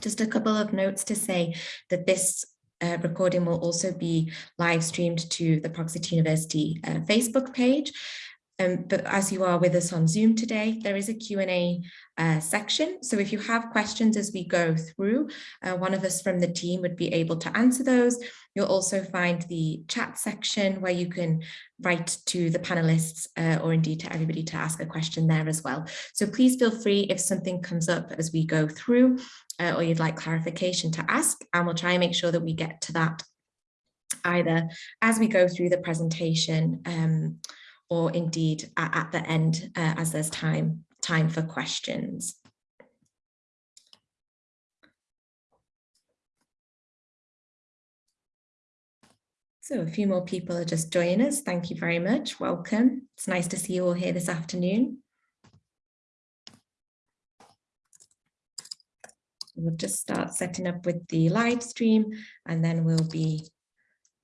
Just a couple of notes to say that this uh, recording will also be live streamed to the City University uh, Facebook page. Um, but as you are with us on Zoom today, there is a Q&A uh, section. So if you have questions as we go through, uh, one of us from the team would be able to answer those. You'll also find the chat section where you can write to the panelists uh, or indeed to everybody to ask a question there as well. So please feel free if something comes up as we go through uh, or you'd like clarification to ask, and we'll try and make sure that we get to that either as we go through the presentation um, or indeed at, at the end uh, as there's time, time for questions. So a few more people are just joining us. Thank you very much. Welcome. It's nice to see you all here this afternoon. We'll just start setting up with the live stream and then we'll be,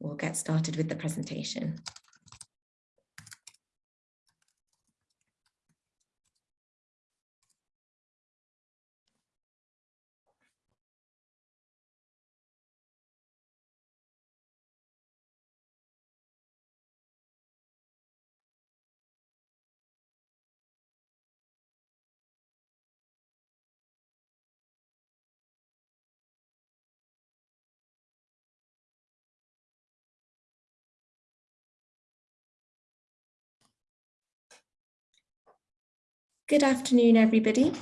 we'll get started with the presentation. Good afternoon, everybody.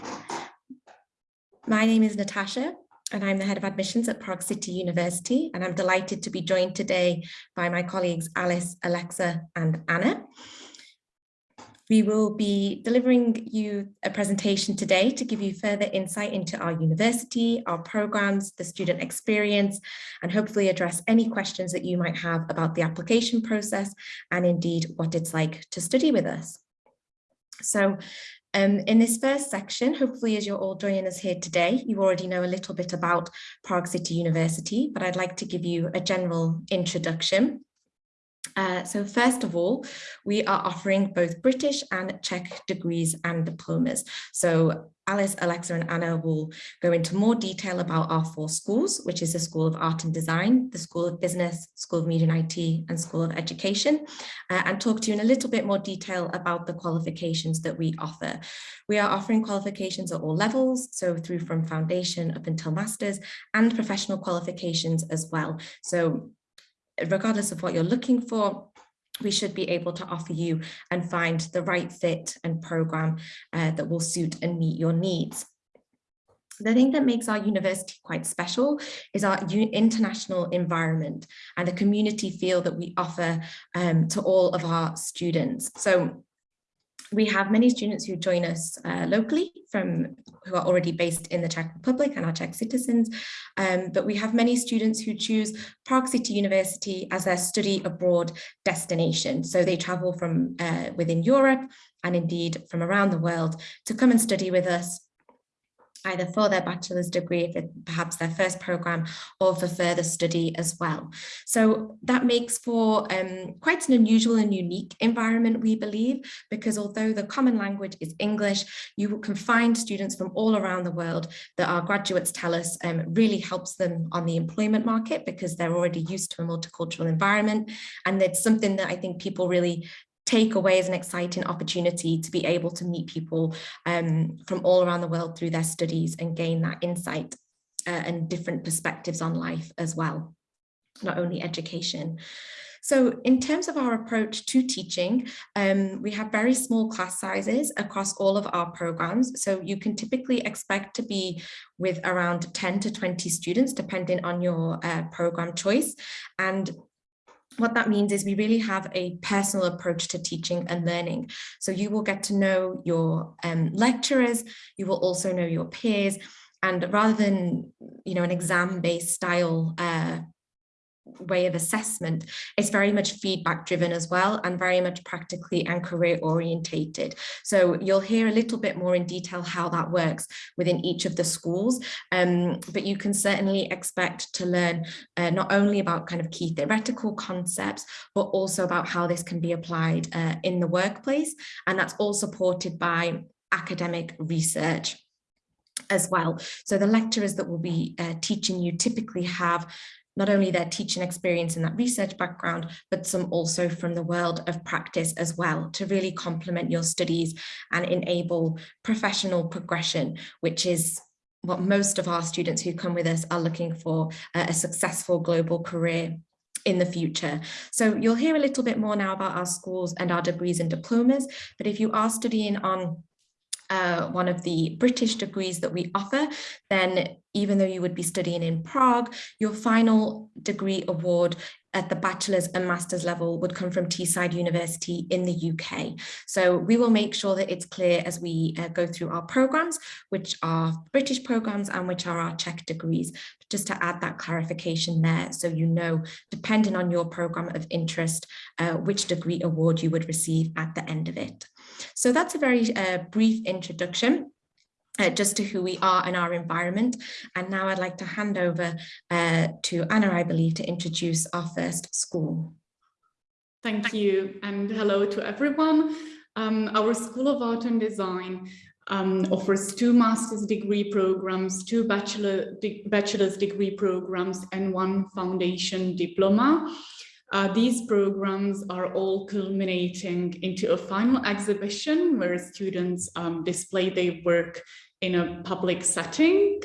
My name is Natasha and I'm the head of admissions at Prague City University and I'm delighted to be joined today by my colleagues Alice, Alexa and Anna. We will be delivering you a presentation today to give you further insight into our university, our programs, the student experience, and hopefully address any questions that you might have about the application process and indeed what it's like to study with us. So um, in this first section, hopefully as you're all joining us here today, you already know a little bit about Prague City University, but I'd like to give you a general introduction. Uh, so first of all, we are offering both British and Czech degrees and diplomas. So Alice, Alexa and Anna will go into more detail about our four schools, which is the School of Art and Design, the School of Business, School of Media and IT and School of Education, uh, and talk to you in a little bit more detail about the qualifications that we offer. We are offering qualifications at all levels, so through from foundation up until masters and professional qualifications as well. So regardless of what you're looking for, we should be able to offer you and find the right fit and program uh, that will suit and meet your needs. The thing that makes our university quite special is our international environment and the community feel that we offer um, to all of our students. So we have many students who join us uh, locally from who are already based in the Czech Republic and are Czech citizens, um, but we have many students who choose Prague City University as their study abroad destination. So they travel from uh, within Europe and indeed from around the world to come and study with us either for their bachelor's degree, if it's perhaps their first program, or for further study as well. So that makes for um, quite an unusual and unique environment, we believe, because although the common language is English, you can find students from all around the world that our graduates tell us um, really helps them on the employment market because they're already used to a multicultural environment. And it's something that I think people really take away as an exciting opportunity to be able to meet people um, from all around the world through their studies and gain that insight uh, and different perspectives on life as well, not only education. So in terms of our approach to teaching, um, we have very small class sizes across all of our programs. So you can typically expect to be with around 10 to 20 students, depending on your uh, program choice. And what that means is we really have a personal approach to teaching and learning. So you will get to know your um, lecturers, you will also know your peers, and rather than you know an exam-based style uh, way of assessment is very much feedback driven as well and very much practically and career orientated. So you'll hear a little bit more in detail how that works within each of the schools, um, but you can certainly expect to learn uh, not only about kind of key theoretical concepts, but also about how this can be applied uh, in the workplace. And that's all supported by academic research as well. So the lecturers that will be uh, teaching you typically have not only their teaching experience and that research background, but some also from the world of practice as well to really complement your studies and enable professional progression, which is what most of our students who come with us are looking for uh, a successful global career in the future. So you'll hear a little bit more now about our schools and our degrees and diplomas, but if you are studying on uh, one of the British degrees that we offer, then even though you would be studying in Prague, your final degree award at the bachelor's and master's level would come from Teesside University in the UK. So we will make sure that it's clear as we uh, go through our programs, which are British programs and which are our Czech degrees, just to add that clarification there. So you know, depending on your program of interest, uh, which degree award you would receive at the end of it. So that's a very uh, brief introduction. Uh, just to who we are and our environment. And now I'd like to hand over uh, to Anna, I believe, to introduce our first school. Thank you and hello to everyone. Um, our School of Art and Design um, offers two master's degree programs, two bachelor de bachelor's degree programs and one foundation diploma. Uh, these programs are all culminating into a final exhibition where students um, display their work in a public setting.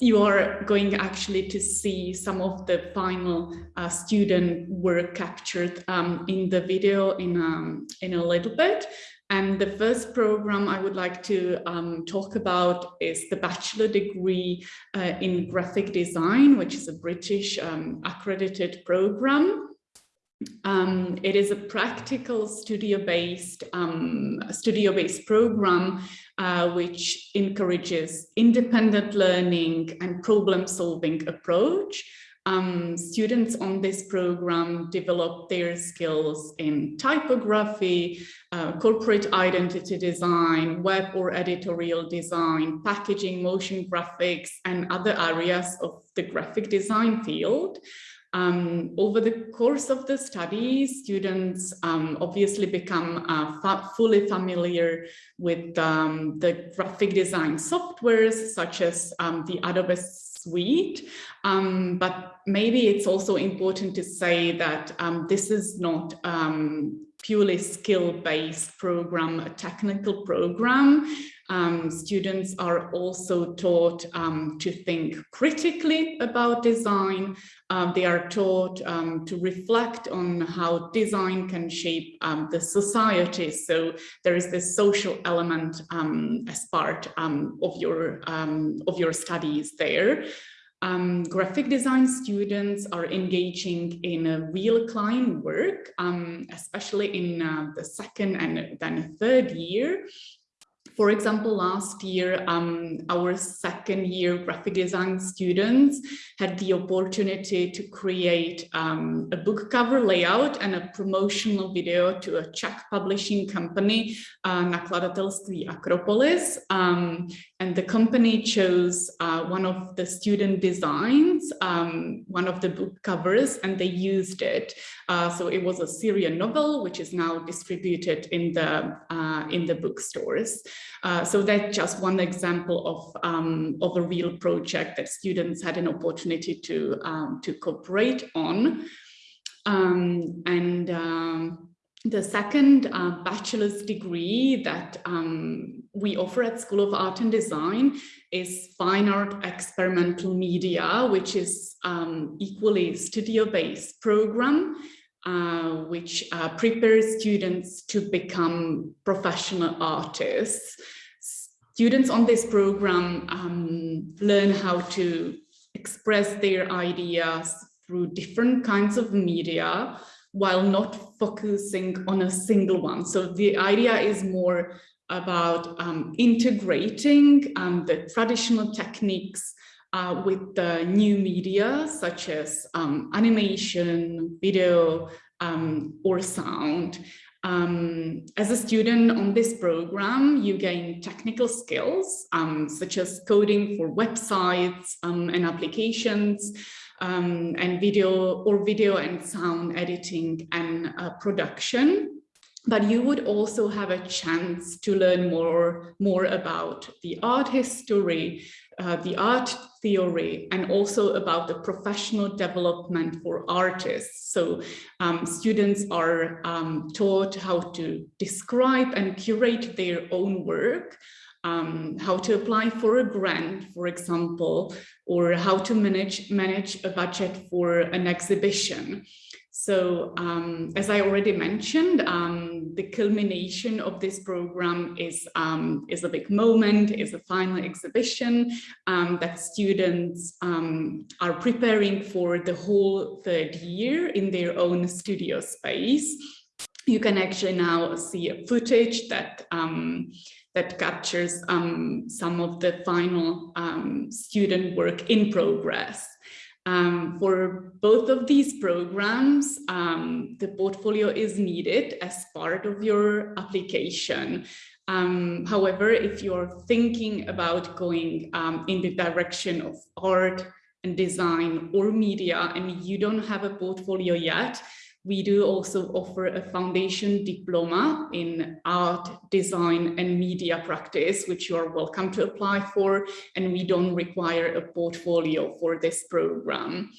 You are going actually to see some of the final uh, student work captured um, in the video in, um, in a little bit. And the first program I would like to um, talk about is the bachelor degree uh, in graphic design, which is a British um, accredited program. Um, it is a practical studio-based um, studio-based program uh, which encourages independent learning and problem-solving approach. Um, students on this program develop their skills in typography, uh, corporate identity design, web or editorial design, packaging, motion graphics, and other areas of the graphic design field. Um, over the course of the study, students um, obviously become uh, fa fully familiar with um, the graphic design softwares such as um, the Adobe suite. Um, but maybe it's also important to say that um, this is not purely skill-based program, a technical program. Um, students are also taught um, to think critically about design. Um, they are taught um, to reflect on how design can shape um, the society. So there is this social element um, as part of your of your studies there. Um, graphic design students are engaging in a real client work, um, especially in uh, the second and then third year. For example, last year, um, our second year graphic design students had the opportunity to create um, a book cover layout and a promotional video to a Czech publishing company, uh, Nakladatelství Akropolis. Um, and the company chose uh, one of the student designs, um, one of the book covers, and they used it. Uh, so it was a Syrian novel, which is now distributed in the, uh, in the bookstores. Uh, so that's just one example of, um, of a real project that students had an opportunity to, um, to cooperate on. Um, and um, the second uh, bachelor's degree that um, we offer at School of Art and Design is Fine Art Experimental Media, which is um, equally studio-based program uh, which uh, prepares students to become professional artists. Students on this program um, learn how to express their ideas through different kinds of media while not focusing on a single one. So the idea is more about um, integrating um, the traditional techniques uh, with the new media such as um, animation, video, um, or sound. Um, as a student on this program, you gain technical skills um, such as coding for websites um, and applications, um, and video or video and sound editing and uh, production. but you would also have a chance to learn more, more about the art history, uh, the art theory, and also about the professional development for artists. So um, students are um, taught how to describe and curate their own work, um, how to apply for a grant, for example, or how to manage, manage a budget for an exhibition. So um, as I already mentioned, um, the culmination of this program is, um, is a big moment, is a final exhibition um, that students um, are preparing for the whole third year in their own studio space. You can actually now see a footage that that captures some of the final student work in progress. Um, for both of these programs, um, the portfolio is needed as part of your application. Um, however, if you're thinking about going um, in the direction of art and design or media and you don't have a portfolio yet, we do also offer a foundation diploma in art, design and media practice, which you are welcome to apply for. And we don't require a portfolio for this program.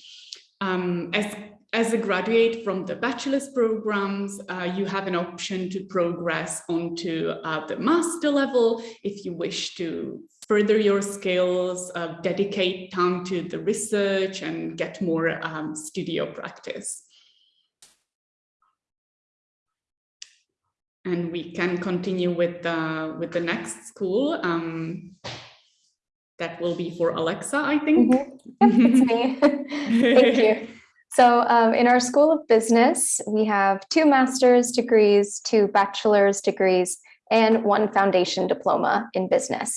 Um, as, as a graduate from the bachelor's programs, uh, you have an option to progress onto uh, the master level if you wish to further your skills, uh, dedicate time to the research and get more um, studio practice. And we can continue with the with the next school. Um, that will be for Alexa, I think. Mm -hmm. It's me. Thank you. So um, in our School of Business, we have two master's degrees, two bachelor's degrees, and one foundation diploma in business.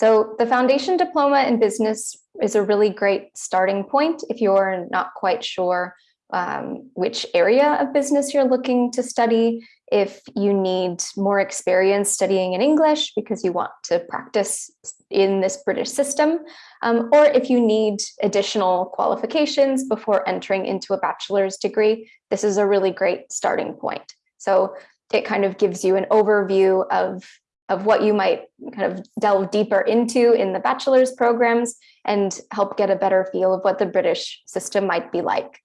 So the foundation diploma in business is a really great starting point if you're not quite sure um, which area of business you're looking to study if you need more experience studying in English because you want to practice in this British system, um, or if you need additional qualifications before entering into a bachelor's degree, this is a really great starting point. So it kind of gives you an overview of, of what you might kind of delve deeper into in the bachelor's programs and help get a better feel of what the British system might be like.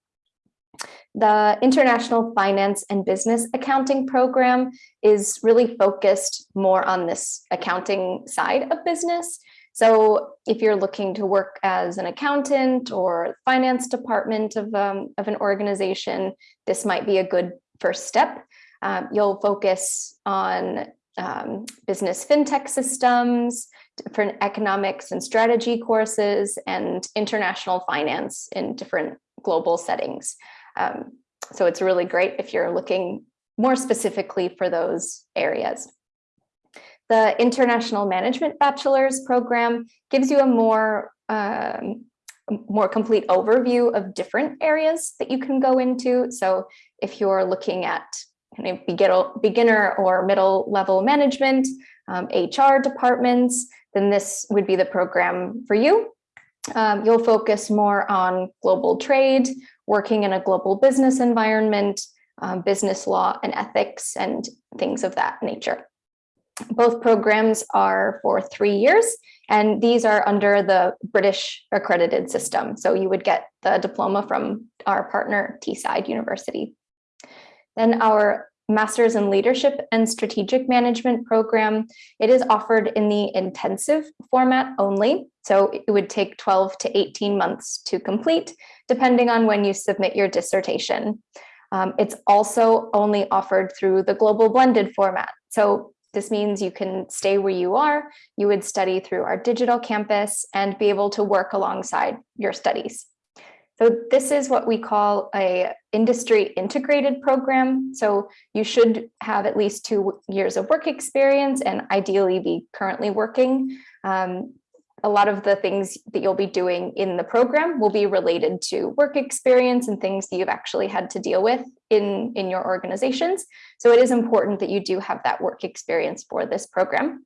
The International Finance and Business Accounting Program is really focused more on this accounting side of business. So if you're looking to work as an accountant or finance department of, um, of an organization, this might be a good first step. Um, you'll focus on um, business fintech systems, different economics and strategy courses, and international finance in different global settings. Um, so it's really great if you're looking more specifically for those areas. The International Management Bachelor's Program gives you a more, um, more complete overview of different areas that you can go into. So if you're looking at kind of beginner or middle level management, um, HR departments, then this would be the program for you. Um, you'll focus more on global trade, working in a global business environment, um, business law and ethics and things of that nature. Both programs are for three years, and these are under the British accredited system. So you would get the diploma from our partner Teesside University. Then our Masters in Leadership and Strategic Management program. It is offered in the intensive format only, so it would take 12 to 18 months to complete, depending on when you submit your dissertation. Um, it's also only offered through the global blended format. So this means you can stay where you are, you would study through our digital campus and be able to work alongside your studies. So this is what we call a industry integrated program. So you should have at least two years of work experience and ideally be currently working. Um, a lot of the things that you'll be doing in the program will be related to work experience and things that you've actually had to deal with in, in your organizations. So it is important that you do have that work experience for this program.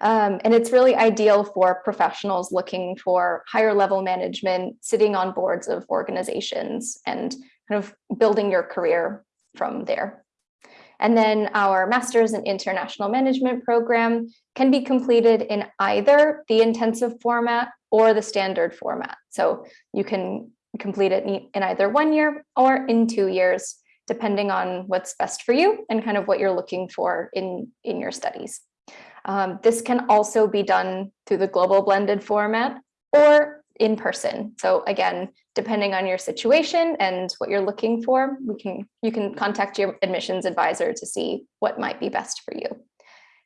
Um, and it's really ideal for professionals looking for higher level management, sitting on boards of organizations and kind of building your career from there. And then our Master's in International Management program can be completed in either the intensive format or the standard format. So you can complete it in either one year or in two years, depending on what's best for you and kind of what you're looking for in, in your studies. Um, this can also be done through the global blended format or in person. So again, depending on your situation and what you're looking for, we can you can contact your admissions advisor to see what might be best for you.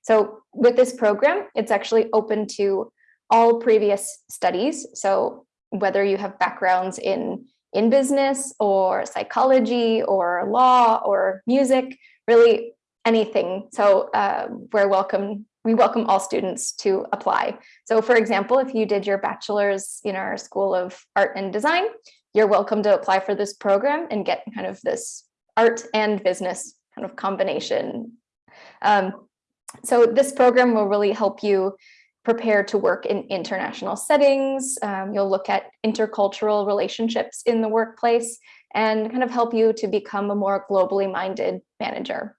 So with this program, it's actually open to all previous studies. So whether you have backgrounds in in business or psychology or law or music, really anything. So uh, we're welcome we welcome all students to apply. So for example, if you did your bachelor's in our School of Art and Design, you're welcome to apply for this program and get kind of this art and business kind of combination. Um, so this program will really help you prepare to work in international settings. Um, you'll look at intercultural relationships in the workplace and kind of help you to become a more globally minded manager.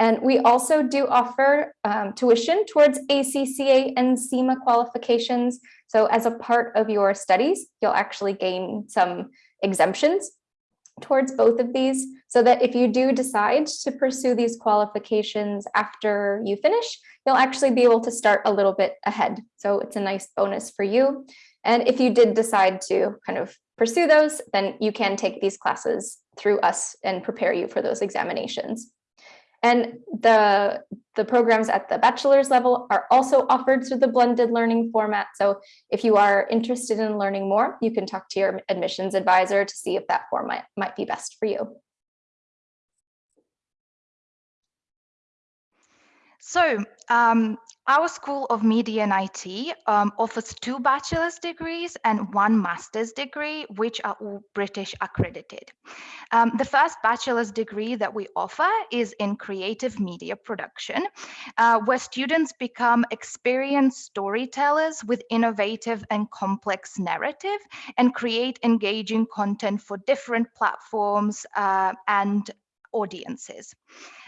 And we also do offer um, tuition towards ACCA and CIMA qualifications. So as a part of your studies, you'll actually gain some exemptions towards both of these so that if you do decide to pursue these qualifications after you finish, you'll actually be able to start a little bit ahead. So it's a nice bonus for you. And if you did decide to kind of pursue those, then you can take these classes through us and prepare you for those examinations. And the, the programs at the bachelor's level are also offered through the blended learning format. So if you are interested in learning more, you can talk to your admissions advisor to see if that format might be best for you. So um, our School of Media and IT um, offers two bachelor's degrees and one master's degree, which are all British accredited. Um, the first bachelor's degree that we offer is in creative media production, uh, where students become experienced storytellers with innovative and complex narrative and create engaging content for different platforms uh, and audiences.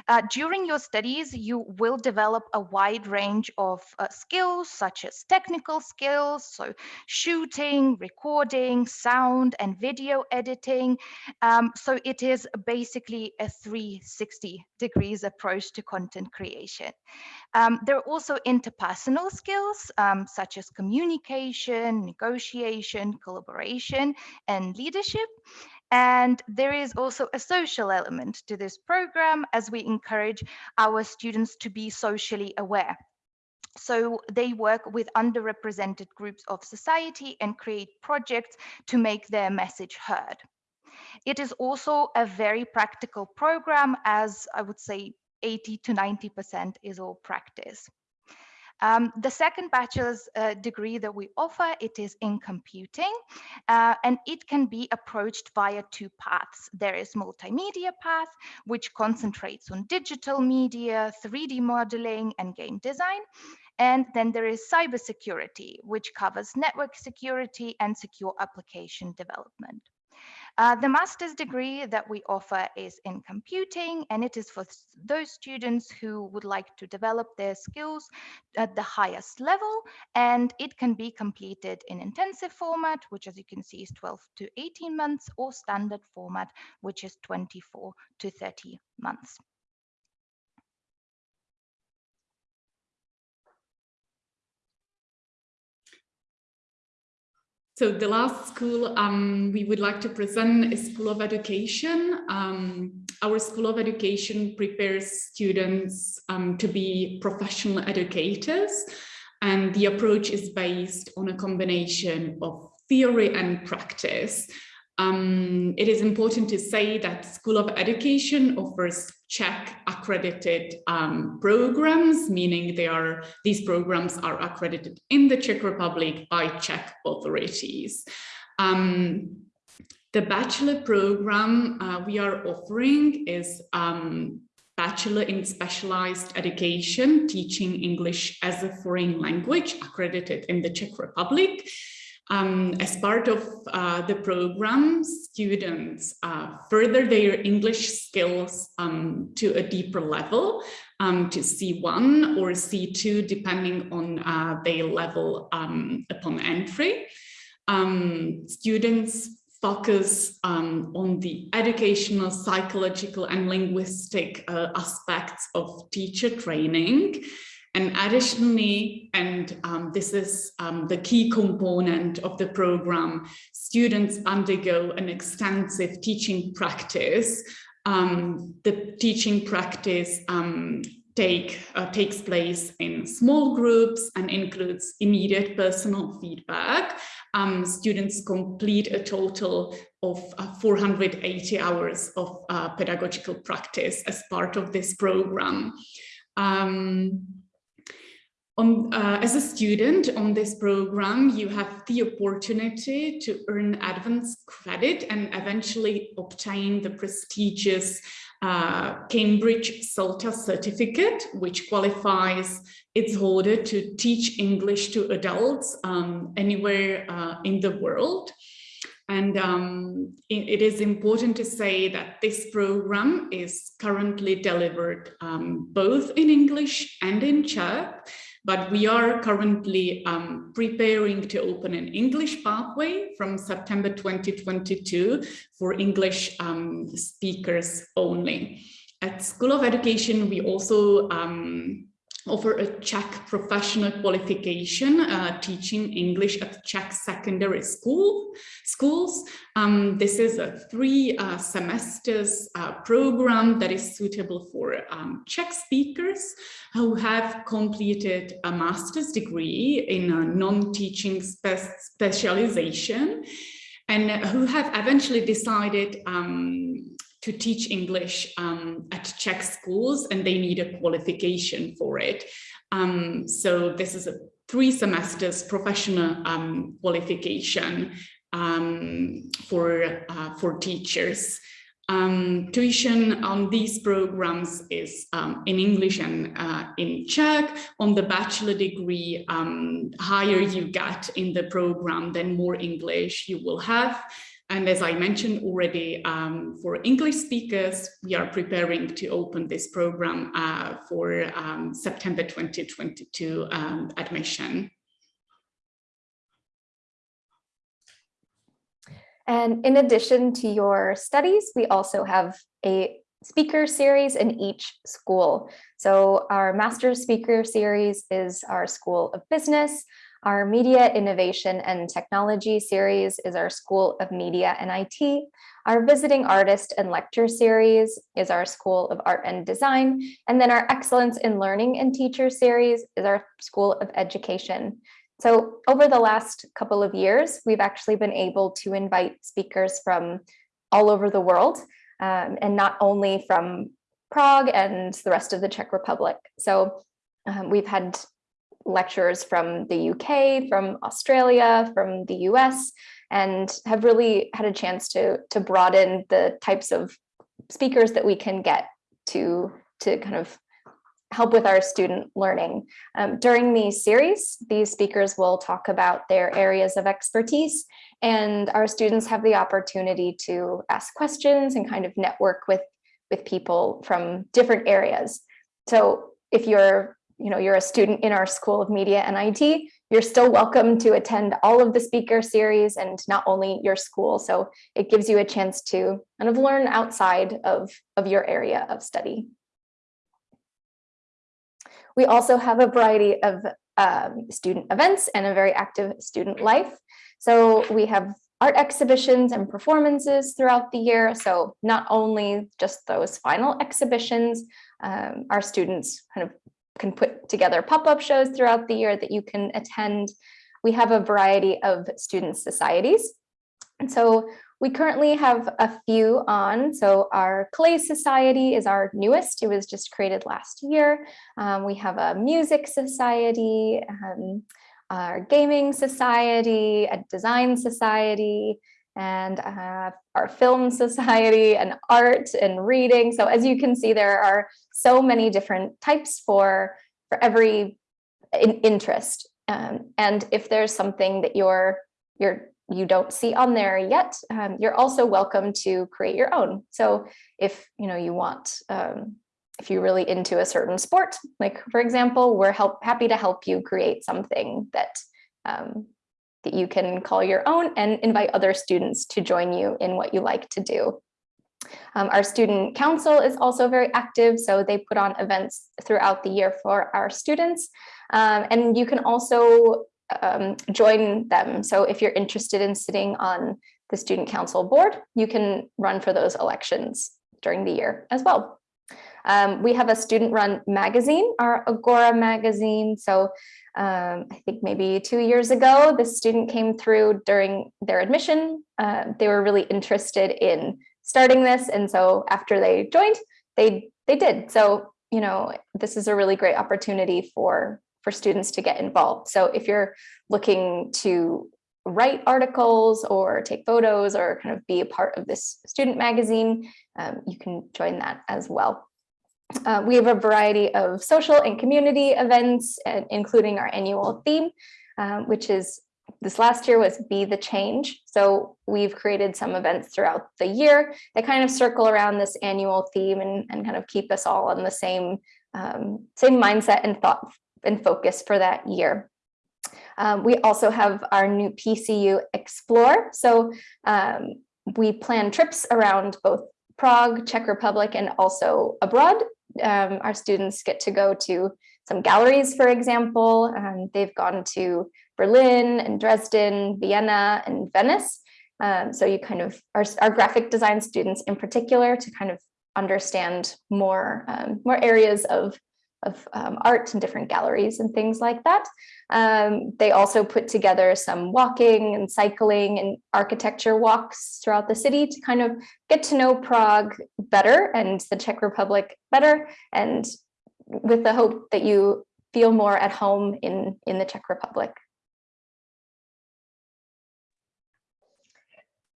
Uh, during your studies, you will develop a wide range of uh, skills such as technical skills, so shooting, recording, sound and video editing. Um, so it is basically a 360 degrees approach to content creation. Um, there are also interpersonal skills um, such as communication, negotiation, collaboration, and leadership. And there is also a social element to this program as we encourage our students to be socially aware. So they work with underrepresented groups of society and create projects to make their message heard. It is also a very practical program as I would say 80 to 90% is all practice. Um, the second bachelor's uh, degree that we offer, it is in computing, uh, and it can be approached via two paths. There is multimedia path, which concentrates on digital media, 3D modeling, and game design. And then there is cybersecurity, which covers network security and secure application development. Uh, the master's degree that we offer is in computing, and it is for those students who would like to develop their skills at the highest level, and it can be completed in intensive format, which as you can see is 12 to 18 months, or standard format, which is 24 to 30 months. So the last school um, we would like to present is School of Education. Um, our School of Education prepares students um, to be professional educators and the approach is based on a combination of theory and practice. Um, it is important to say that School of Education offers Czech accredited um, programs, meaning they are these programs are accredited in the Czech Republic by Czech authorities. Um, the bachelor program uh, we are offering is um, Bachelor in Specialized Education, teaching English as a foreign language, accredited in the Czech Republic. Um, as part of uh, the program, students uh, further their English skills um, to a deeper level, um, to C1 or C2, depending on uh, their level um, upon entry. Um, students focus um, on the educational, psychological and linguistic uh, aspects of teacher training. And additionally, and um, this is um, the key component of the program, students undergo an extensive teaching practice. Um, the teaching practice um, take uh, takes place in small groups and includes immediate personal feedback. Um, students complete a total of uh, 480 hours of uh, pedagogical practice as part of this program. Um, on, uh, as a student on this program, you have the opportunity to earn advanced credit and eventually obtain the prestigious uh, Cambridge CELTA certificate, which qualifies its holder to teach English to adults um, anywhere uh, in the world. And um, it, it is important to say that this program is currently delivered um, both in English and in Czech, but we are currently um, preparing to open an English pathway from September 2022 for English um, speakers only. At School of Education, we also um, offer a Czech professional qualification uh, teaching English at Czech secondary school schools. Um, this is a three uh, semesters uh, program that is suitable for um, Czech speakers who have completed a master's degree in a non-teaching spe specialization and who have eventually decided um, to teach English um, at Czech schools and they need a qualification for it. Um, so this is a three semesters professional um, qualification um, for, uh, for teachers. Um, tuition on these programs is um, in English and uh, in Czech. On the bachelor degree, higher you get in the program, then more English you will have. And as I mentioned already, um, for English speakers, we are preparing to open this program uh, for um, September 2022 um, admission. And in addition to your studies, we also have a speaker series in each school. So our master's speaker series is our School of Business, our Media Innovation and Technology series is our School of Media and IT. Our Visiting Artist and Lecture series is our School of Art and Design. And then our Excellence in Learning and Teacher series is our School of Education. So over the last couple of years, we've actually been able to invite speakers from all over the world um, and not only from Prague and the rest of the Czech Republic. So um, we've had lecturers from the UK, from Australia, from the US, and have really had a chance to, to broaden the types of speakers that we can get to, to kind of help with our student learning. Um, during the series, these speakers will talk about their areas of expertise and our students have the opportunity to ask questions and kind of network with, with people from different areas. So if you're you know, you're a student in our School of Media and IT, you're still welcome to attend all of the speaker series and not only your school. So it gives you a chance to kind of learn outside of, of your area of study. We also have a variety of um, student events and a very active student life. So we have art exhibitions and performances throughout the year. So not only just those final exhibitions, um, our students kind of can put together pop-up shows throughout the year that you can attend. We have a variety of student societies. And so we currently have a few on. So our Clay Society is our newest. It was just created last year. Um, we have a music society, um, our gaming society, a design society, and uh, our film society and art and reading. So as you can see, there are so many different types for, for every in interest. Um, and if there's something that you're you're you don't see on there yet, um, you're also welcome to create your own. So if you know you want, um, if you're really into a certain sport, like for example, we're help happy to help you create something that um, that you can call your own and invite other students to join you in what you like to do. Um, our student council is also very active, so they put on events throughout the year for our students. Um, and you can also um, join them. So if you're interested in sitting on the student council board, you can run for those elections during the year as well. Um, we have a student run magazine, our Agora magazine. So um, I think maybe two years ago, the student came through during their admission. Uh, they were really interested in starting this. And so after they joined, they they did. So, you know, this is a really great opportunity for for students to get involved. So if you're looking to write articles or take photos or kind of be a part of this student magazine, um, you can join that as well. Uh, we have a variety of social and community events, uh, including our annual theme, um, which is this last year was Be the Change. So we've created some events throughout the year that kind of circle around this annual theme and, and kind of keep us all on the same, um, same mindset and thought and focus for that year. Um, we also have our new PCU Explore. So um, we plan trips around both Prague, Czech Republic, and also abroad. Um, our students get to go to some galleries, for example. Um, they've gone to Berlin and Dresden, Vienna, and Venice. Um, so you kind of, our, our graphic design students in particular to kind of understand more, um, more areas of of um, art and different galleries and things like that. Um, they also put together some walking and cycling and architecture walks throughout the city to kind of get to know Prague better and the Czech Republic better and with the hope that you feel more at home in, in the Czech Republic.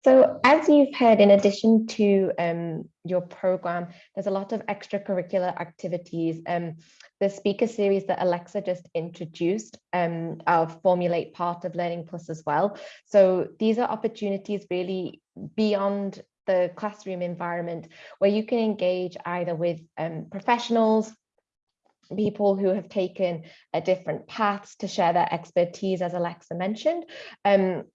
So as you've heard, in addition to um, your program, there's a lot of extracurricular activities. Um, the speaker series that Alexa just introduced um, are formulate part of Learning Plus as well. So these are opportunities really beyond the classroom environment where you can engage either with um, professionals, people who have taken a different paths to share their expertise, as Alexa mentioned, um,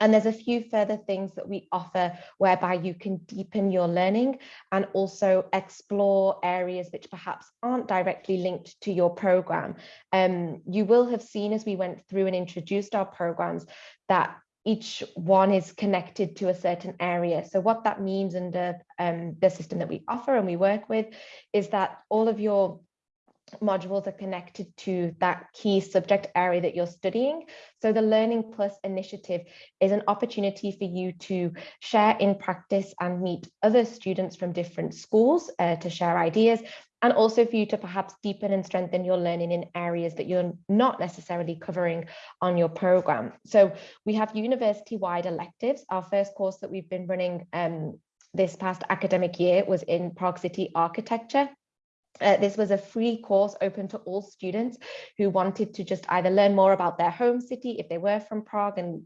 and there's a few further things that we offer whereby you can deepen your learning and also explore areas which perhaps aren't directly linked to your program. Um, you will have seen as we went through and introduced our programs that each one is connected to a certain area. So what that means under um, the system that we offer and we work with is that all of your modules are connected to that key subject area that you're studying. So the Learning Plus initiative is an opportunity for you to share in practice and meet other students from different schools uh, to share ideas and also for you to perhaps deepen and strengthen your learning in areas that you're not necessarily covering on your program. So we have university-wide electives. Our first course that we've been running um, this past academic year was in Prague City Architecture. Uh, this was a free course open to all students who wanted to just either learn more about their home city if they were from Prague and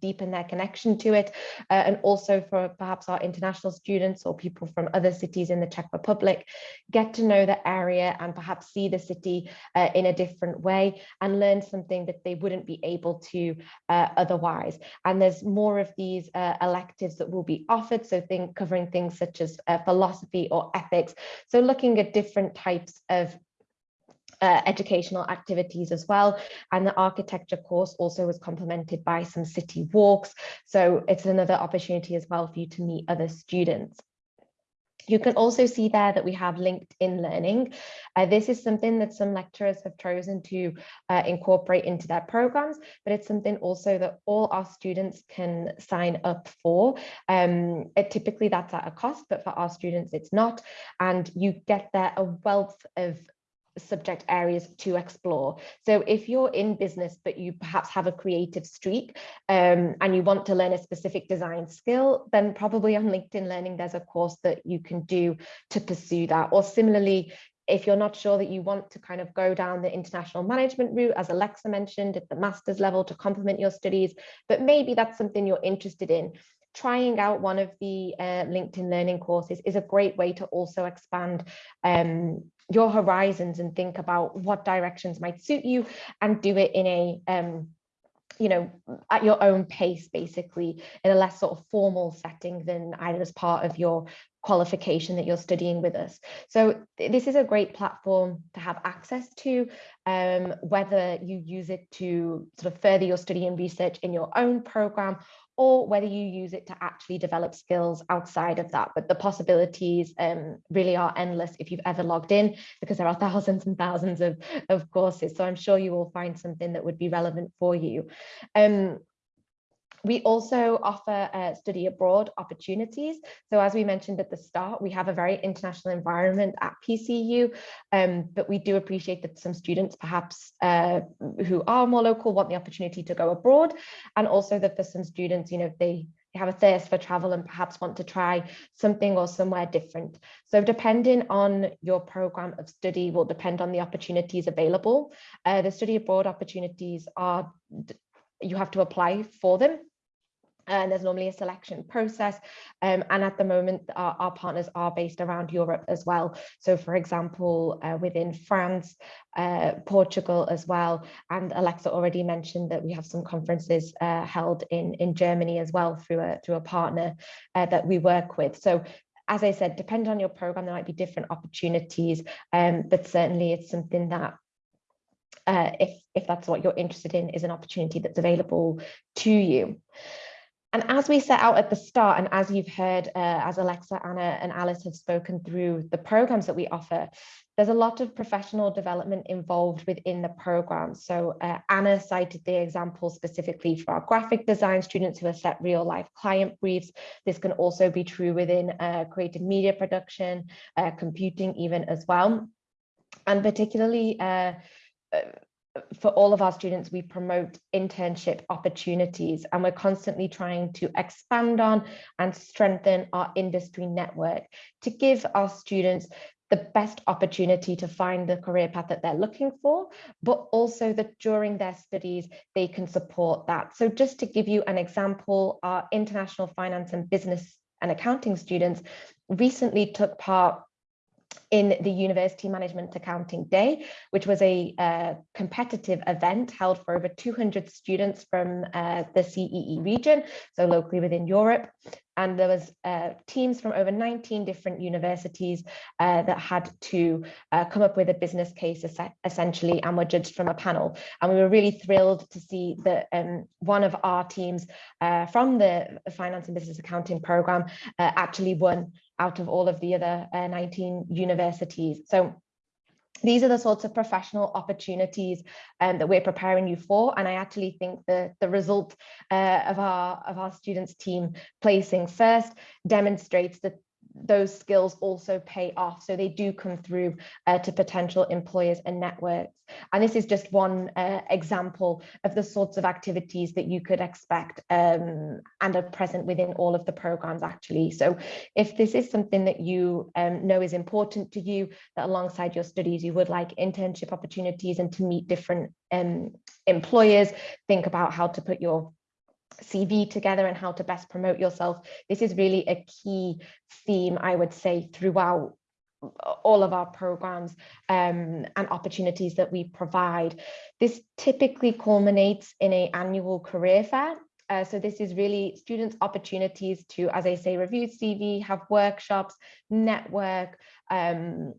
deepen their connection to it uh, and also for perhaps our international students or people from other cities in the Czech Republic get to know the area and perhaps see the city uh, in a different way and learn something that they wouldn't be able to uh, otherwise. And there's more of these uh, electives that will be offered. So think covering things such as uh, philosophy or ethics. So looking at different types of uh, educational activities as well. And the architecture course also was complemented by some city walks. So it's another opportunity as well for you to meet other students. You can also see there that we have LinkedIn learning. Uh, this is something that some lecturers have chosen to uh, incorporate into their programs, but it's something also that all our students can sign up for. Um, it, typically that's at a cost, but for our students it's not. And you get there a wealth of subject areas to explore. So if you're in business, but you perhaps have a creative streak um, and you want to learn a specific design skill, then probably on LinkedIn Learning, there's a course that you can do to pursue that. Or similarly, if you're not sure that you want to kind of go down the international management route, as Alexa mentioned, at the master's level to complement your studies, but maybe that's something you're interested in, trying out one of the uh, LinkedIn Learning courses is a great way to also expand um, your horizons and think about what directions might suit you and do it in a um, you know, at your own pace, basically, in a less sort of formal setting than either as part of your qualification that you're studying with us. So th- this is a great platform to have access to, um, whether you use it to sort of further your study and research in your own program or whether you use it to actually develop skills outside of that. But the possibilities um, really are endless if you've ever logged in, because there are thousands and thousands of, of courses. So I'm sure you will find something that would be relevant for you. Um, we also offer uh, study abroad opportunities. So as we mentioned at the start, we have a very international environment at PCU, um, but we do appreciate that some students perhaps uh, who are more local want the opportunity to go abroad. And also that for some students, you know, they have a thirst for travel and perhaps want to try something or somewhere different. So depending on your program of study will depend on the opportunities available. Uh, the study abroad opportunities are, you have to apply for them and there's normally a selection process. Um, and at the moment, our, our, partners are based around Europe as well. So for example, uh, within France, uh, Portugal as well. And Alexa already mentioned that we have some conferences uh, held in, in Germany as well through a, through a partner uh, that we work with. So as I said, depending on your program, there might be different opportunities, um, but certainly it's something that uh, if, if that's what you're interested in, is an opportunity that's available to you. And as we set out at the start, and as you've heard, uh, as Alexa, Anna, and Alice have spoken through the programs that we offer, there's a lot of professional development involved within the program. So uh, Anna cited the example specifically for our graphic design students who are set real life client briefs. This can also be true within uh, creative media production, uh, computing even as well. And particularly uh, uh, for all of our students, we promote internship opportunities and we're constantly trying to expand on and strengthen our industry network to give our students the best opportunity to find the career path that they're looking for, but also that during their studies, they can support that. So just to give you an example, our international finance and business and accounting students recently took part in the University Management Accounting Day, which was a uh, competitive event held for over 200 students from uh, the CEE region, so locally within Europe. And there was uh, teams from over 19 different universities uh, that had to uh, come up with a business case essentially and were judged from a panel. And we were really thrilled to see that um, one of our teams uh, from the finance and business accounting program actually won out of all of the other uh, 19 universities. So these are the sorts of professional opportunities um, that we're preparing you for. And I actually think the, the result uh, of, our, of our students team placing first demonstrates that those skills also pay off. So they do come through uh, to potential employers and networks. And this is just one uh, example of the sorts of activities that you could expect um, and are present within all of the programs actually. So if this is something that you um, know is important to you, that alongside your studies, you would like internship opportunities and to meet different um, employers, think about how to put your CV together and how to best promote yourself. This is really a key theme, I would say, throughout all of our programs um, and opportunities that we provide. This typically culminates in a annual career fair. Uh, so this is really students opportunities to, as I say, review CV, have workshops, network, um,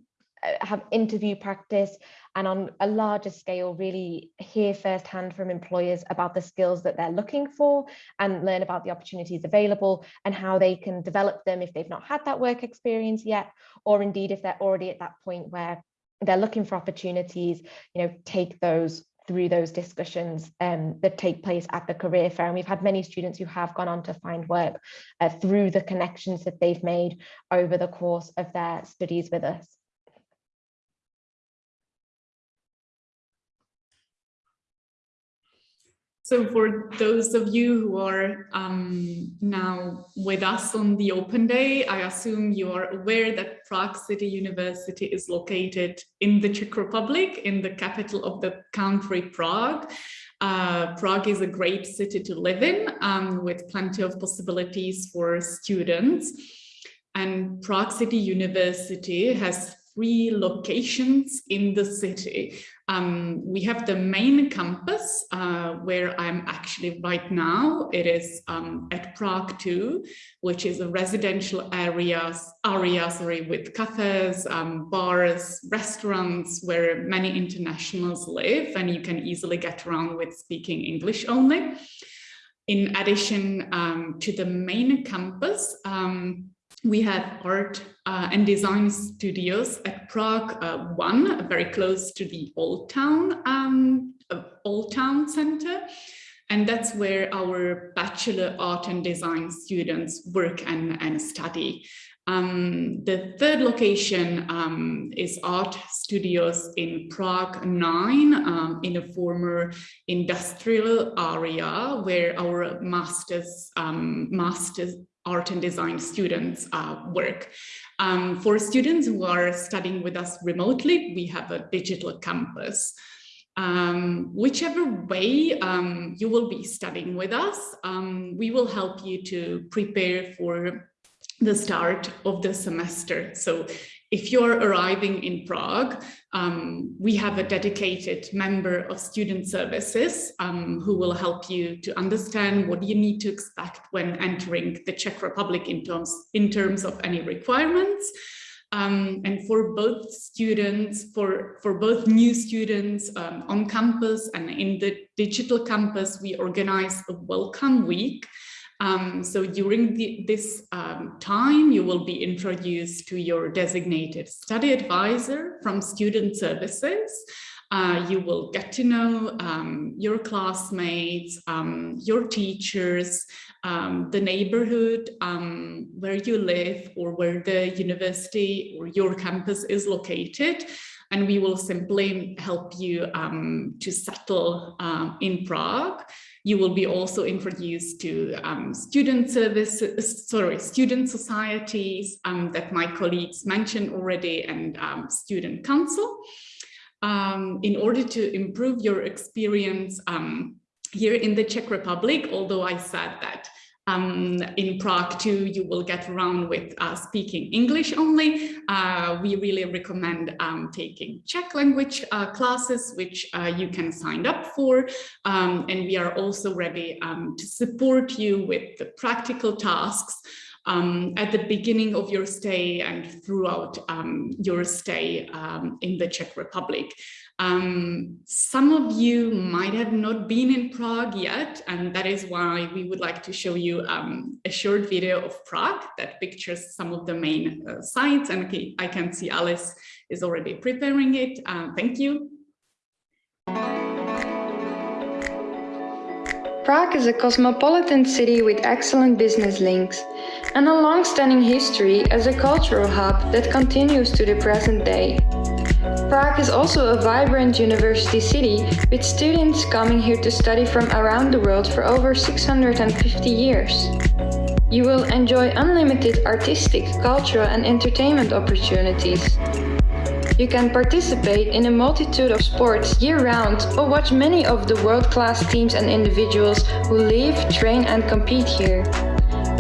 have interview practice and on a larger scale really hear firsthand from employers about the skills that they're looking for and learn about the opportunities available and how they can develop them if they've not had that work experience yet or indeed if they're already at that point where they're looking for opportunities you know take those through those discussions um, that take place at the career fair. And we've had many students who have gone on to find work uh, through the connections that they've made over the course of their studies with us. So for those of you who are um, now with us on the open day, I assume you are aware that Prague City University is located in the Czech Republic, in the capital of the country, Prague. Uh, Prague is a great city to live in um, with plenty of possibilities for students. And Prague City University has three locations in the city. Um, we have the main campus uh, where I'm actually right now. It is um, at Prague 2, which is a residential areas, area sorry, with cafes, um, bars, restaurants where many internationals live and you can easily get around with speaking English only. In addition um, to the main campus, um, we have art uh, and design studios at Prague uh, 1, very close to the Old Town, um, uh, Old Town Center. And that's where our Bachelor Art and Design students work and, and study. Um, the third location um, is art studios in Prague 9 um, in a former industrial area where our masters, um, masters art and design students uh, work. Um, for students who are studying with us remotely, we have a digital campus. Um, whichever way um, you will be studying with us, um, we will help you to prepare for the start of the semester. So if you're arriving in Prague, um, we have a dedicated member of student services um, who will help you to understand what you need to expect when entering the Czech Republic in terms, in terms of any requirements. Um, and for both students, for, for both new students um, on campus and in the digital campus, we organize a welcome week um, so during the, this um, time, you will be introduced to your designated study advisor from Student Services. Uh, you will get to know um, your classmates, um, your teachers, um, the neighborhood um, where you live or where the university or your campus is located and we will simply help you um, to settle um, in Prague. You will be also introduced to um, student services, sorry, student societies um, that my colleagues mentioned already and um, student council. Um, in order to improve your experience here in the Czech Republic, although I said that um, in Prague 2, you will get around with uh, speaking English only. Uh, we really recommend um, taking Czech language uh, classes, which uh, you can sign up for. Um, and we are also ready um, to support you with the practical tasks um, at the beginning of your stay and throughout um, your stay in the Czech Republic. Um, some of you might have not been in Prague yet, and that is why we would like to show you um, a short video of Prague that pictures some of the main uh, sites. And okay, I can see Alice is already preparing it. Uh, thank you. Prague is a cosmopolitan city with excellent business links and a long-standing history as a cultural hub that continues to the present day. Prague is also a vibrant university city with students coming here to study from around the world for over 650 years. You will enjoy unlimited artistic, cultural and entertainment opportunities. You can participate in a multitude of sports year-round or watch many of the world-class teams and individuals who live, train and compete here.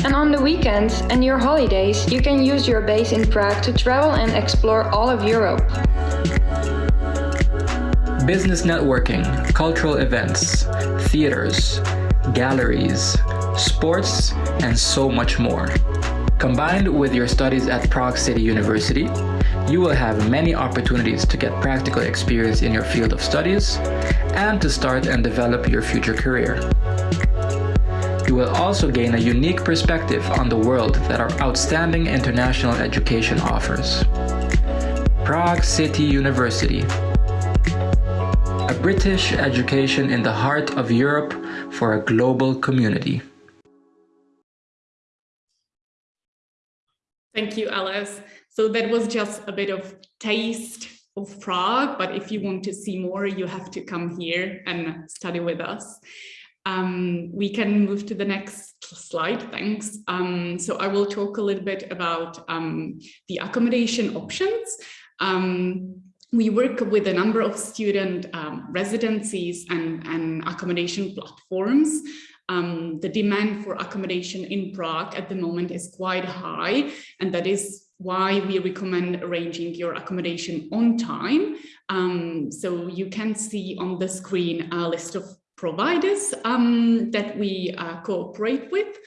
And on the weekends and your holidays, you can use your base in Prague to travel and explore all of Europe. Business networking, cultural events, theaters, galleries, sports, and so much more. Combined with your studies at Prague City University, you will have many opportunities to get practical experience in your field of studies and to start and develop your future career. You will also gain a unique perspective on the world that our outstanding international education offers. Prague City University. A British education in the heart of Europe for a global community. Thank you, Alice. So that was just a bit of taste of Prague, but if you want to see more, you have to come here and study with us. Um, we can move to the next slide, thanks. Um, so I will talk a little bit about um, the accommodation options. Um, we work with a number of student um, residencies and, and accommodation platforms. Um, the demand for accommodation in Prague at the moment is quite high, and that is why we recommend arranging your accommodation on time. Um, so you can see on the screen a list of providers um, that we uh, cooperate with.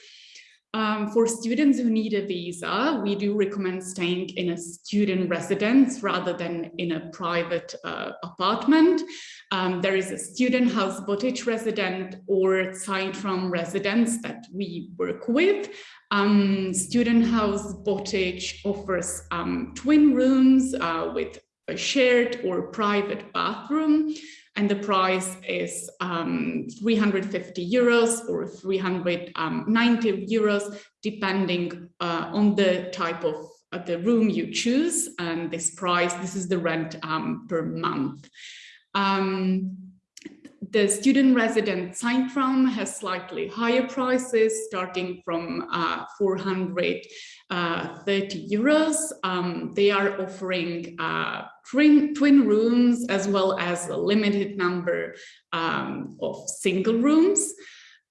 Um, for students who need a visa, we do recommend staying in a student residence rather than in a private uh, apartment. Um, there is a student house Botič resident or Zeittraum residence that we work with. Um, student house Botič offers um, twin rooms uh, with a shared or private bathroom and the price is um, 350 euros or 390 um, euros, depending uh, on the type of, of, the room you choose. And this price, this is the rent um, per month. Um, the student resident Zeittraum has slightly higher prices starting from uh, 430 uh, euros. Um, they are offering uh, twin, twin rooms as well as a limited number um, of single rooms.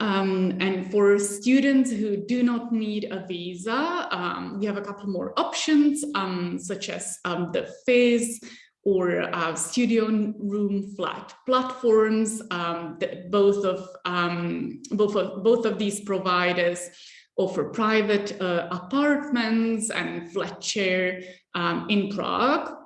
Um, and for students who do not need a visa, um, we have a couple more options, um, such as um, the FIS or uh, studio room flat platforms. Um, both of both of both of these providers offer private uh, apartments and flat share in Prague.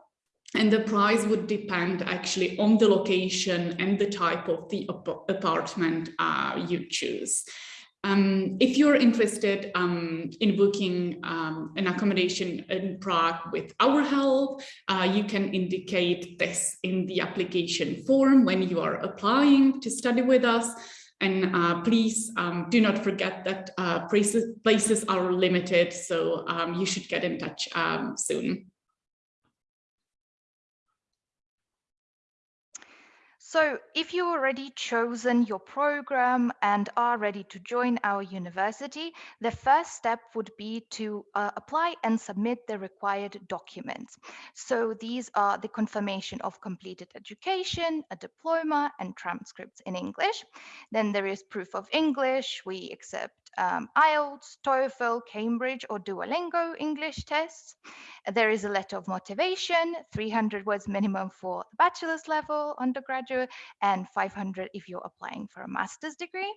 And the price would depend actually on the location and the type of the apartment uh, you choose. Um, if you're interested um, in booking um, an accommodation in Prague with our help, uh, you can indicate this in the application form when you are applying to study with us. And uh, please um, do not forget that uh, places, places are limited, so um, you should get in touch um, soon. So if you already chosen your program and are ready to join our university, the first step would be to uh, apply and submit the required documents. So these are the confirmation of completed education, a diploma and transcripts in English. Then there is proof of English. We accept um, IELTS, TOEFL, Cambridge or Duolingo English tests. There is a letter of motivation, 300 words minimum for the bachelor's level undergraduate and 500 if you're applying for a master's degree.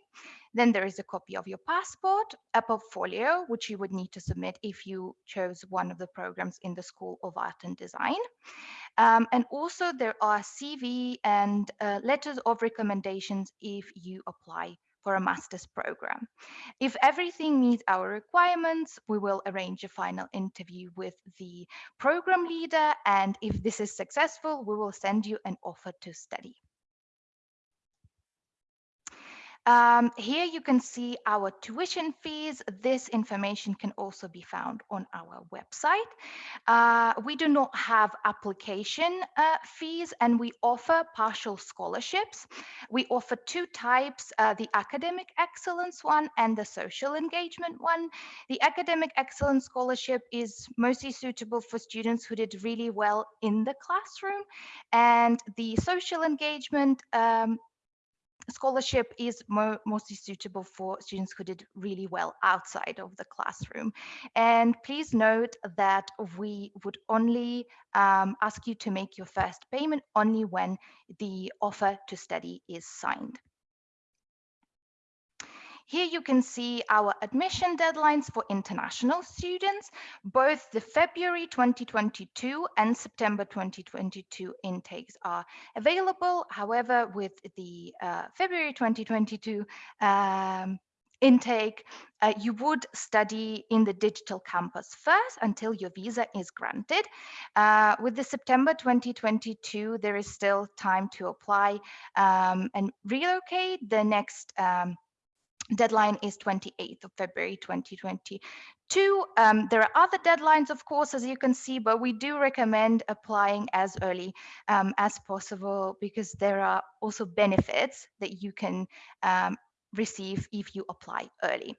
Then there is a copy of your passport, a portfolio, which you would need to submit if you chose one of the programs in the School of Art and Design. Um, and also there are CV and uh, letters of recommendations if you apply for a master's program. If everything meets our requirements, we will arrange a final interview with the program leader. And if this is successful, we will send you an offer to study. Um, here you can see our tuition fees. This information can also be found on our website. Uh, we do not have application uh, fees and we offer partial scholarships. We offer two types, uh, the academic excellence one and the social engagement one. The academic excellence scholarship is mostly suitable for students who did really well in the classroom and the social engagement um, scholarship is more, mostly suitable for students who did really well outside of the classroom. And please note that we would only um, ask you to make your first payment only when the offer to study is signed. Here you can see our admission deadlines for international students. Both the February 2022 and September 2022 intakes are available. However, with the uh, February 2022 um, intake, uh, you would study in the digital campus first until your visa is granted. Uh, with the September 2022, there is still time to apply um, and relocate. The next um, deadline is 28th of February 2022. Um, there are other deadlines, of course, as you can see, but we do recommend applying as early um, as possible because there are also benefits that you can um, receive if you apply early.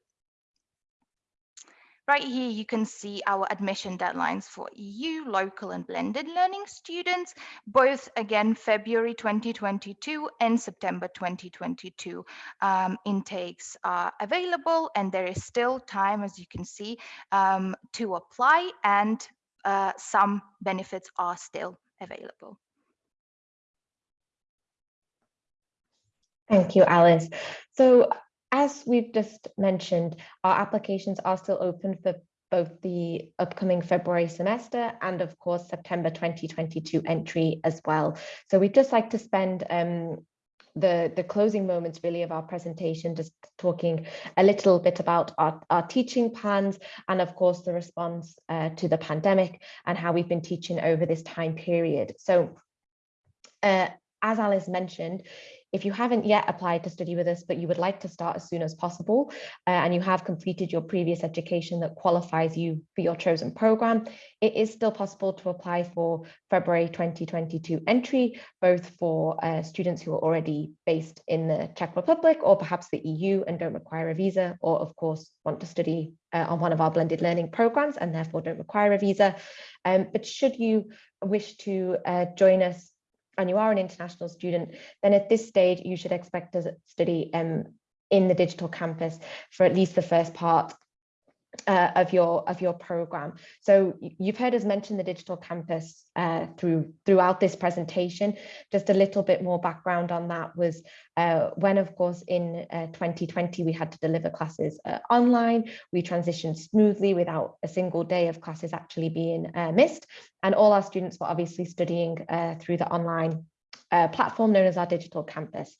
Right here, you can see our admission deadlines for EU, local and blended learning students, both again, February 2022 and September 2022 um, intakes are available and there is still time, as you can see, um, to apply and uh, some benefits are still available. Thank you, Alice. So as we've just mentioned, our applications are still open for both the upcoming February semester and of course September 2022 entry as well. So we'd just like to spend um, the, the closing moments really of our presentation, just talking a little bit about our, our teaching plans and of course the response uh, to the pandemic and how we've been teaching over this time period. So uh, as Alice mentioned, if you haven't yet applied to study with us, but you would like to start as soon as possible, uh, and you have completed your previous education that qualifies you for your chosen program, it is still possible to apply for February 2022 entry, both for uh, students who are already based in the Czech Republic or perhaps the EU and don't require a visa, or of course want to study uh, on one of our blended learning programs and therefore don't require a visa. Um, but should you wish to uh, join us and you are an international student, then at this stage you should expect to study um, in the digital campus for at least the first part uh, of your of your program. So you've heard us mention the digital campus uh, through throughout this presentation. Just a little bit more background on that was uh, when, of course, in 2020 uh, we had to deliver classes uh, online. We transitioned smoothly without a single day of classes actually being uh, missed, and all our students were obviously studying through the online platform known as our digital campus.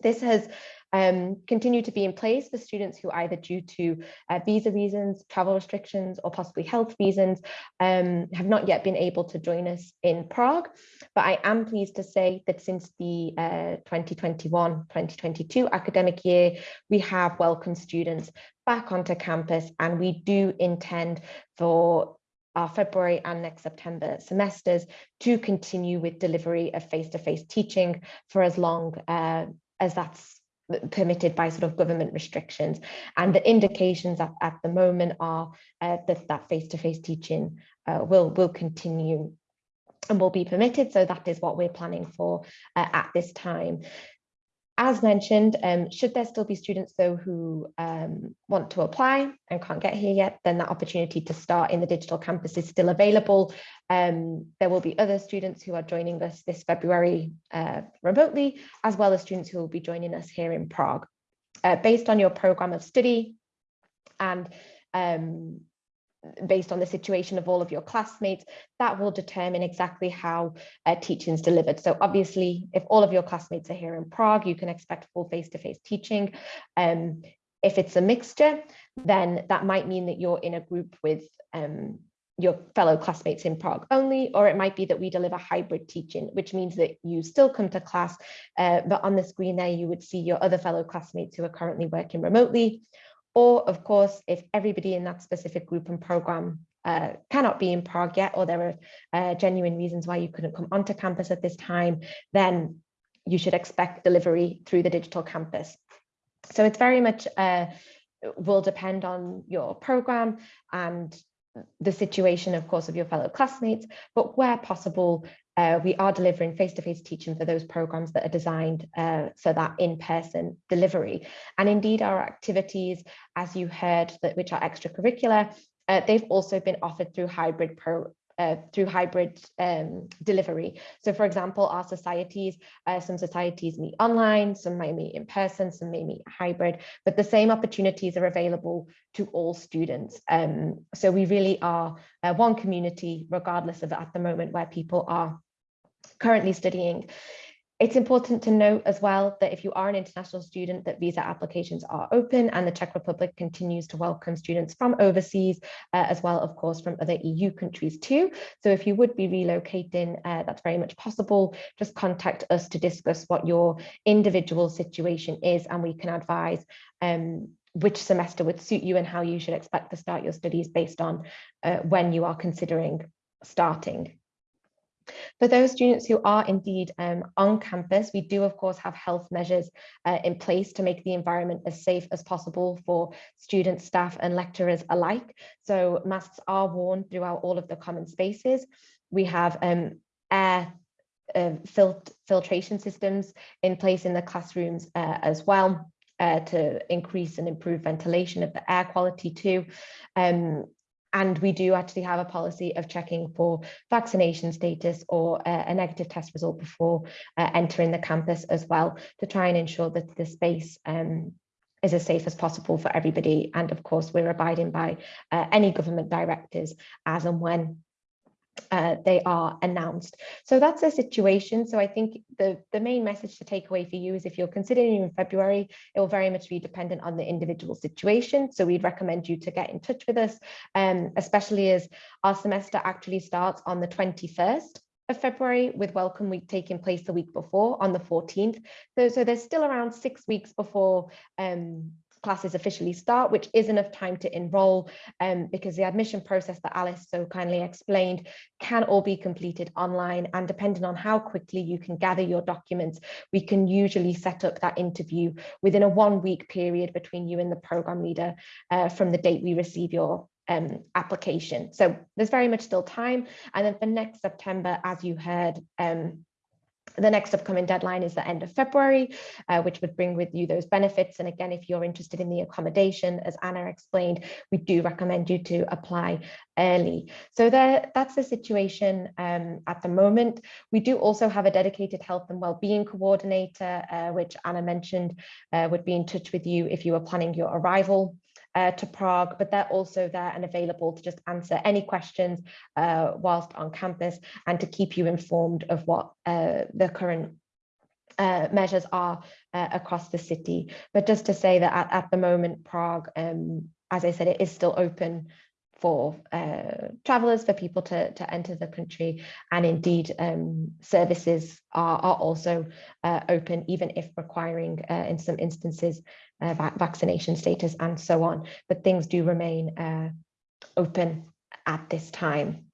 This has um, to be in place for students who either due to uh, visa reasons, travel restrictions, or possibly health reasons um, have not yet been able to join us in Prague. But I am pleased to say that since the 2021-2022 uh, academic year, we have welcomed students back onto campus and we do intend for our February and next September semesters to continue with delivery of face-to-face -face teaching for as long uh, as that's permitted by sort of government restrictions. And the indications at, at the moment are uh, that that face-to-face -face teaching uh, will, will continue and will be permitted. So that is what we're planning for uh, at this time. As mentioned, um, should there still be students though who um, want to apply and can't get here yet, then that opportunity to start in the digital campus is still available. Um, there will be other students who are joining us this February uh, remotely, as well as students who will be joining us here in Prague. Uh, based on your program of study and um, based on the situation of all of your classmates, that will determine exactly how uh, teaching is delivered. So obviously, if all of your classmates are here in Prague, you can expect full face-to-face -face teaching. Um, if it's a mixture, then that might mean that you're in a group with um, your fellow classmates in Prague only, or it might be that we deliver hybrid teaching, which means that you still come to class, uh, but on the screen there, you would see your other fellow classmates who are currently working remotely, or of course, if everybody in that specific group and program uh, cannot be in Prague yet, or there are uh, genuine reasons why you couldn't come onto campus at this time, then you should expect delivery through the digital campus. So it's very much uh, will depend on your program and the situation, of course, of your fellow classmates, but where possible, uh, we are delivering face-to-face -face teaching for those programs that are designed uh, for that in-person delivery. And indeed, our activities, as you heard, that which are extracurricular, uh, they've also been offered through hybrid pro uh, through hybrid um, delivery. So for example, our societies, uh, some societies meet online, some may meet in person, some may meet hybrid, but the same opportunities are available to all students. Um, so we really are uh, one community, regardless of at the moment where people are currently studying. It's important to note as well that if you are an international student that visa applications are open and the Czech Republic continues to welcome students from overseas uh, as well, of course, from other EU countries too. So if you would be relocating, uh, that's very much possible. Just contact us to discuss what your individual situation is and we can advise um, which semester would suit you and how you should expect to start your studies based on uh, when you are considering starting. For those students who are indeed um, on campus, we do of course have health measures uh, in place to make the environment as safe as possible for students, staff and lecturers alike. So masks are worn throughout all of the common spaces. We have um, air uh, fil filtration systems in place in the classrooms uh, as well. Uh, to increase and improve ventilation of the air quality too. Um, and we do actually have a policy of checking for vaccination status or uh, a negative test result before uh, entering the campus as well to try and ensure that the space um, is as safe as possible for everybody. And of course, we're abiding by uh, any government directives as and when uh, they are announced. So that's the situation. So I think the, the main message to take away for you is if you're considering in February, it will very much be dependent on the individual situation. So we'd recommend you to get in touch with us, um, especially as our semester actually starts on the 21st of February with Welcome Week taking place the week before on the 14th. So, so there's still around six weeks before um, classes officially start, which is enough time to enroll um, because the admission process that Alice so kindly explained can all be completed online and depending on how quickly you can gather your documents, we can usually set up that interview within a one week period between you and the program leader uh, from the date we receive your um, application. So there's very much still time. And then for next September, as you heard, um, the next upcoming deadline is the end of February, uh, which would bring with you those benefits. And again, if you're interested in the accommodation, as Anna explained, we do recommend you to apply early. So there, that's the situation um, at the moment. We do also have a dedicated health and wellbeing coordinator, uh, which Anna mentioned uh, would be in touch with you if you were planning your arrival uh, to Prague, but they're also there and available to just answer any questions uh, whilst on campus and to keep you informed of what uh, the current uh, measures are uh, across the city. But just to say that at, at the moment, Prague, um, as I said, it is still open for uh, travelers, for people to, to enter the country. And indeed, um, services are, are also uh, open, even if requiring, uh, in some instances, uh, va vaccination status and so on. But things do remain uh, open at this time.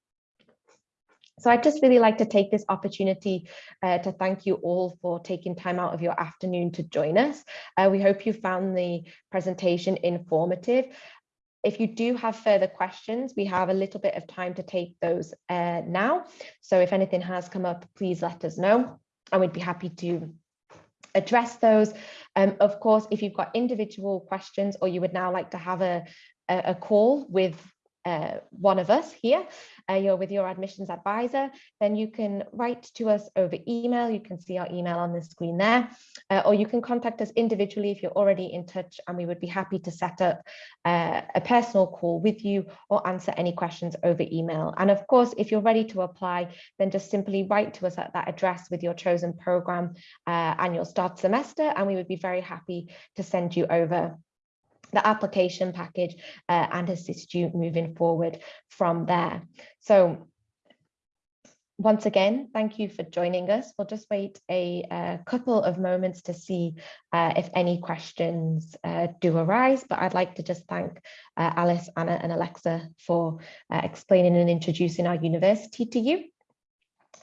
So I'd just really like to take this opportunity uh, to thank you all for taking time out of your afternoon to join us. Uh, we hope you found the presentation informative. If you do have further questions, we have a little bit of time to take those uh, now. So if anything has come up, please let us know and we'd be happy to address those. Um, of course, if you've got individual questions or you would now like to have a, a, a call with uh, one of us here, uh, you're with your admissions advisor, then you can write to us over email. You can see our email on the screen there, uh, or you can contact us individually if you're already in touch and we would be happy to set up uh, a personal call with you or answer any questions over email. And of course, if you're ready to apply, then just simply write to us at that address with your chosen program uh, and your start semester, and we would be very happy to send you over the application package uh, and assist you moving forward from there. So once again, thank you for joining us. We'll just wait a, a couple of moments to see uh, if any questions uh, do arise, but I'd like to just thank uh, Alice, Anna and Alexa for uh, explaining and introducing our university to you.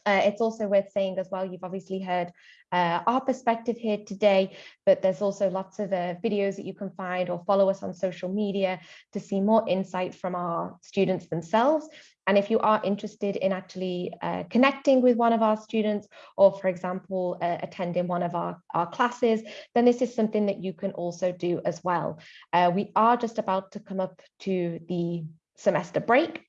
Uh, it's also worth saying as well, you've obviously heard uh, our perspective here today, but there's also lots of uh, videos that you can find or follow us on social media to see more insight from our students themselves. And if you are interested in actually uh, connecting with one of our students, or for example, uh, attending one of our, our classes, then this is something that you can also do as well. Uh, we are just about to come up to the semester break.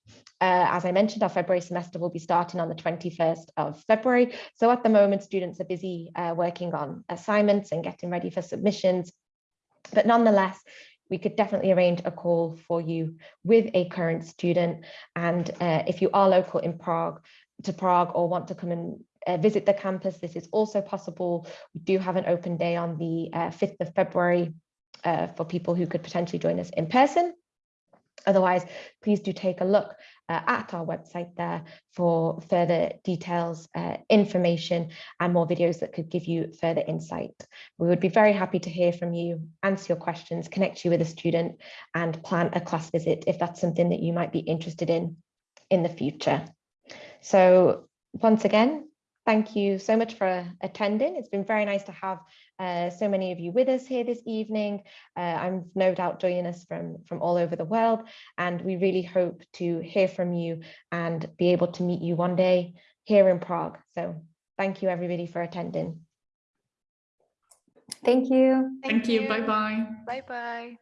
Uh, as I mentioned, our February semester will be starting on the 21st of February. So at the moment, students are busy uh, working on assignments and getting ready for submissions. But nonetheless, we could definitely arrange a call for you with a current student. And uh, if you are local in Prague, to Prague or want to come and uh, visit the campus, this is also possible. We do have an open day on the 5th uh, of February uh, for people who could potentially join us in person. Otherwise, please do take a look uh, at our website there for further details, uh, information and more videos that could give you further insight. We would be very happy to hear from you, answer your questions, connect you with a student and plan a class visit if that's something that you might be interested in in the future. So once again, thank you so much for attending. It's been very nice to have uh, so many of you with us here this evening. Uh, I'm no doubt joining us from, from all over the world, and we really hope to hear from you and be able to meet you one day here in Prague. So thank you everybody for attending. Thank you. Thank you. Bye-bye. Bye bye.